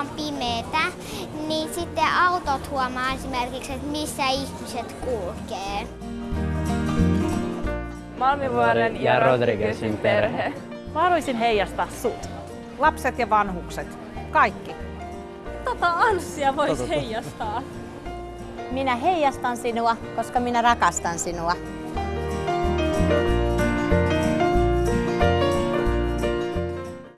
on pimeetä, niin sitten autot huomaa esimerkiksi, että missä ihmiset kulkee. Malmivuoren ja Rodriguezin perhe. Mä haluaisin heijastaa sut. Lapset ja vanhukset, kaikki. Tota Anssia voisi tota, tota. heijastaa. Minä heijastan sinua, koska minä rakastan sinua.